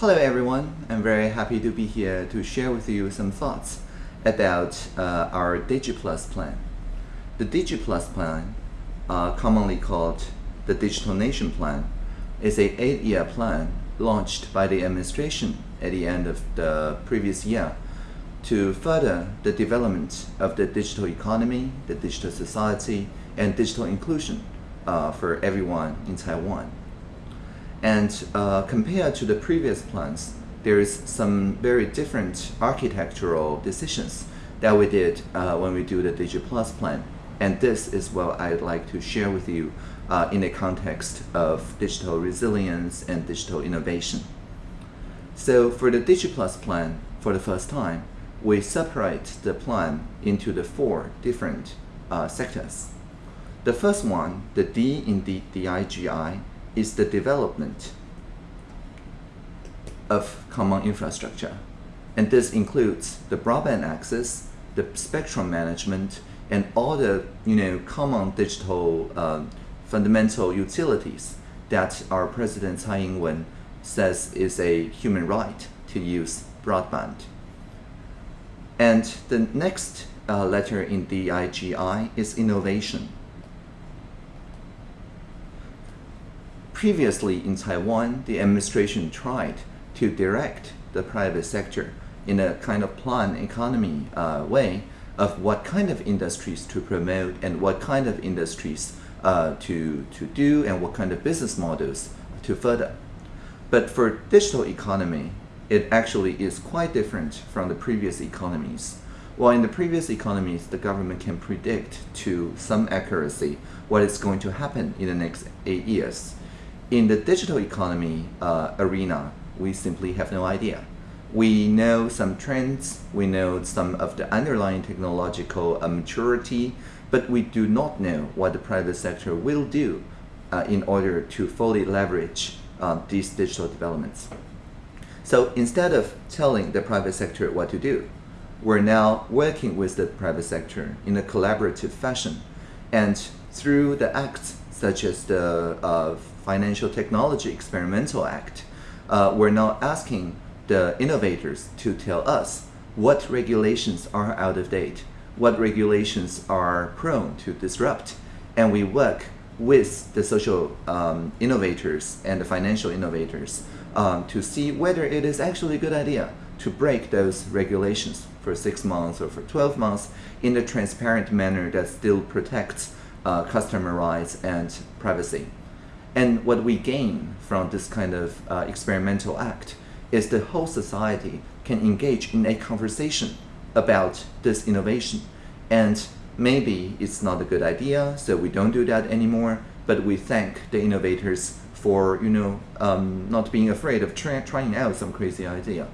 Hello everyone, I'm very happy to be here to share with you some thoughts about uh, our DigiPlus plan. The DigiPlus plan, uh, commonly called the Digital Nation Plan, is a eight-year plan launched by the administration at the end of the previous year to further the development of the digital economy, the digital society, and digital inclusion uh, for everyone in Taiwan. And uh, compared to the previous plans, there is some very different architectural decisions that we did uh, when we do the DigiPlus plan. And this is what I'd like to share with you uh, in the context of digital resilience and digital innovation. So for the DigiPlus plan, for the first time, we separate the plan into the four different uh, sectors. The first one, the D in the DIGI, is the development of common infrastructure. And this includes the broadband access, the spectrum management, and all the you know common digital um, fundamental utilities that our President Tsai Ing-wen says is a human right to use broadband. And the next uh, letter in DIGI is innovation. Previously in Taiwan, the administration tried to direct the private sector in a kind of planned economy uh, way of what kind of industries to promote and what kind of industries uh, to, to do and what kind of business models to further. But for digital economy, it actually is quite different from the previous economies. While in the previous economies, the government can predict to some accuracy what is going to happen in the next eight years in the digital economy uh, arena, we simply have no idea. We know some trends, we know some of the underlying technological uh, maturity, but we do not know what the private sector will do uh, in order to fully leverage uh, these digital developments. So instead of telling the private sector what to do, we're now working with the private sector in a collaborative fashion. And through the acts such as the uh, Financial Technology Experimental Act, uh, we're now asking the innovators to tell us what regulations are out of date, what regulations are prone to disrupt, and we work with the social um, innovators and the financial innovators um, to see whether it is actually a good idea to break those regulations for six months or for 12 months in a transparent manner that still protects uh, customer rights and privacy. And what we gain from this kind of uh, experimental act is the whole society can engage in a conversation about this innovation. And maybe it's not a good idea, so we don't do that anymore, but we thank the innovators for, you know, um, not being afraid of try trying out some crazy idea.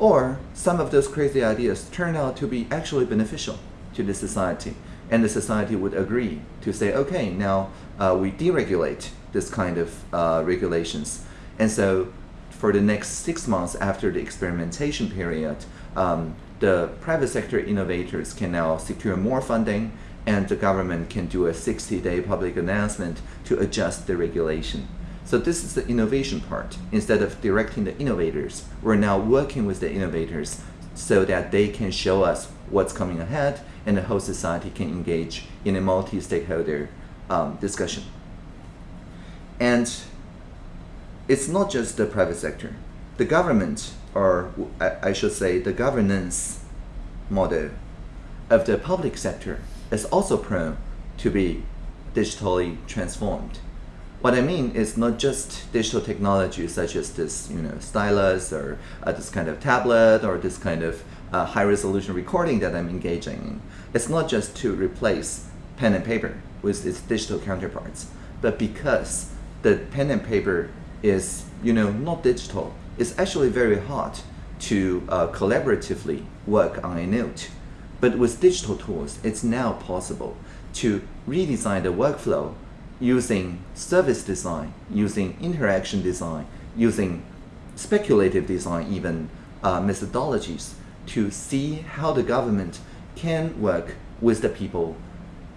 Or some of those crazy ideas turn out to be actually beneficial to the society and the society would agree to say, okay, now uh, we deregulate this kind of uh, regulations. And so for the next six months after the experimentation period, um, the private sector innovators can now secure more funding and the government can do a 60-day public announcement to adjust the regulation. So this is the innovation part. Instead of directing the innovators, we're now working with the innovators so that they can show us what's coming ahead and the whole society can engage in a multi-stakeholder um, discussion. And it's not just the private sector. The government, or I should say the governance model of the public sector is also prone to be digitally transformed. What I mean is not just digital technology such as this, you know, stylus or uh, this kind of tablet or this kind of uh, high resolution recording that I'm engaging in. It's not just to replace pen and paper with its digital counterparts, but because the pen and paper is, you know, not digital, it's actually very hard to uh, collaboratively work on a note. But with digital tools, it's now possible to redesign the workflow using service design, using interaction design, using speculative design even uh, methodologies to see how the government can work with the people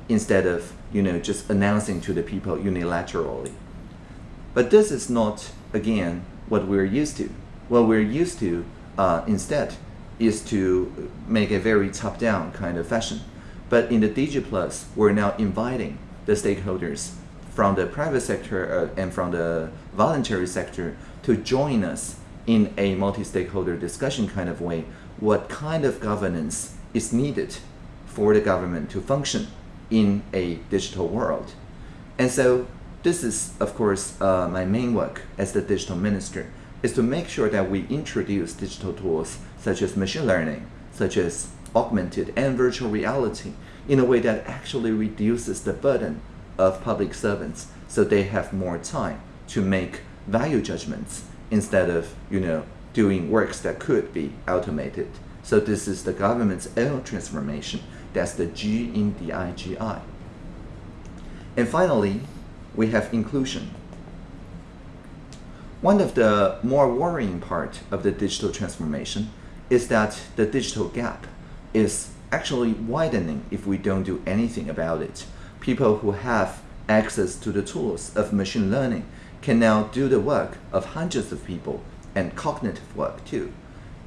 instead of you know just announcing to the people unilaterally. But this is not again what we're used to. What we're used to uh, instead is to make a very top-down kind of fashion. But in the DigiPlus, we're now inviting the stakeholders from the private sector uh, and from the voluntary sector to join us in a multi-stakeholder discussion kind of way what kind of governance is needed for the government to function in a digital world. And so this is, of course, uh, my main work as the digital minister, is to make sure that we introduce digital tools such as machine learning, such as augmented and virtual reality, in a way that actually reduces the burden of public servants so they have more time to make value judgments instead of, you know, doing works that could be automated. So this is the government's own transformation. That's the G in the IGI. And finally, we have inclusion. One of the more worrying part of the digital transformation is that the digital gap is actually widening if we don't do anything about it. People who have access to the tools of machine learning can now do the work of hundreds of people and cognitive work too.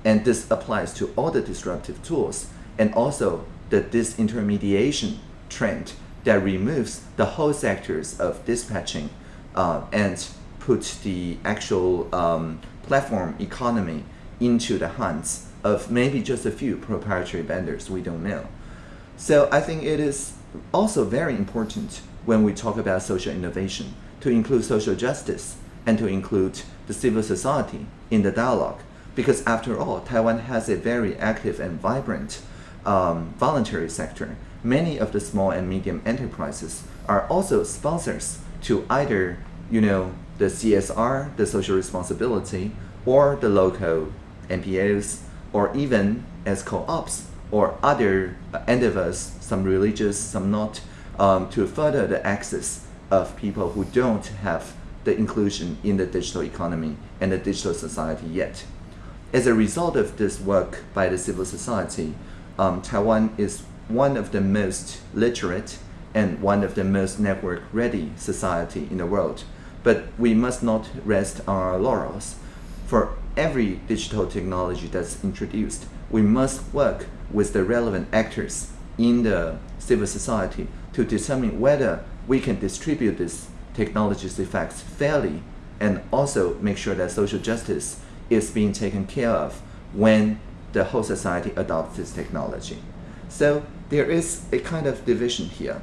And this applies to all the disruptive tools and also the disintermediation trend that removes the whole sectors of dispatching uh, and puts the actual um, platform economy into the hands of maybe just a few proprietary vendors, we don't know. So I think it is also very important when we talk about social innovation to include social justice and to include the civil society in the dialogue. Because after all, Taiwan has a very active and vibrant um, voluntary sector. Many of the small and medium enterprises are also sponsors to either, you know, the CSR, the social responsibility, or the local NPOs, or even as co-ops or other endeavors, some religious, some not, um, to further the access of people who don't have the inclusion in the digital economy and the digital society yet. As a result of this work by the civil society, um, Taiwan is one of the most literate and one of the most network-ready society in the world. But we must not rest on our laurels. For every digital technology that's introduced, we must work with the relevant actors in the civil society to determine whether we can distribute this technology's effects fairly and also make sure that social justice is being taken care of when the whole society adopts this technology. So there is a kind of division here.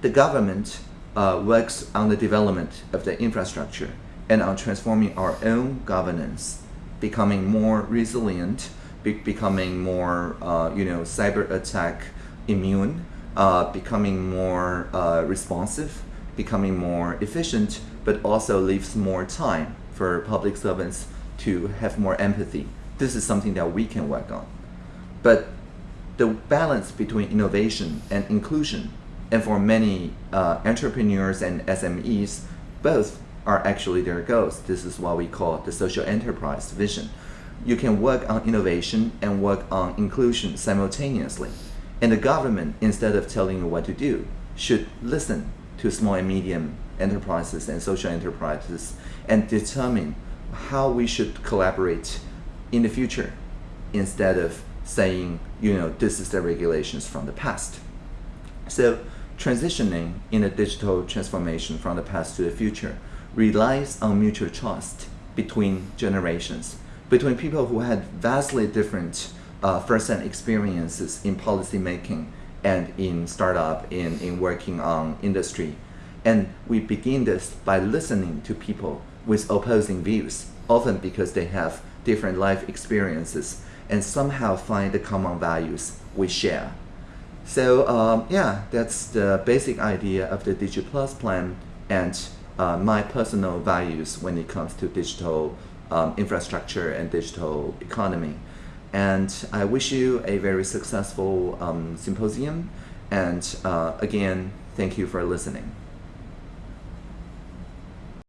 The government uh, works on the development of the infrastructure and on transforming our own governance, becoming more resilient, be becoming more, uh, you know, cyber attack immune, uh, becoming more uh, responsive, becoming more efficient, but also leaves more time for public servants to have more empathy. This is something that we can work on. But the balance between innovation and inclusion, and for many uh, entrepreneurs and SMEs, both are actually their goals. This is what we call the social enterprise vision. You can work on innovation and work on inclusion simultaneously. And the government, instead of telling you what to do, should listen to small and medium enterprises and social enterprises and determine how we should collaborate in the future instead of saying, you know, this is the regulations from the past. So transitioning in a digital transformation from the past to the future relies on mutual trust between generations, between people who had vastly different uh, first-hand experiences in policy making and in startup, in, in working on industry. And we begin this by listening to people with opposing views, often because they have different life experiences and somehow find the common values we share. So um, yeah, that's the basic idea of the DigiPlus plan and uh, my personal values when it comes to digital um, infrastructure and digital economy. And I wish you a very successful um, symposium. And uh, again, thank you for listening.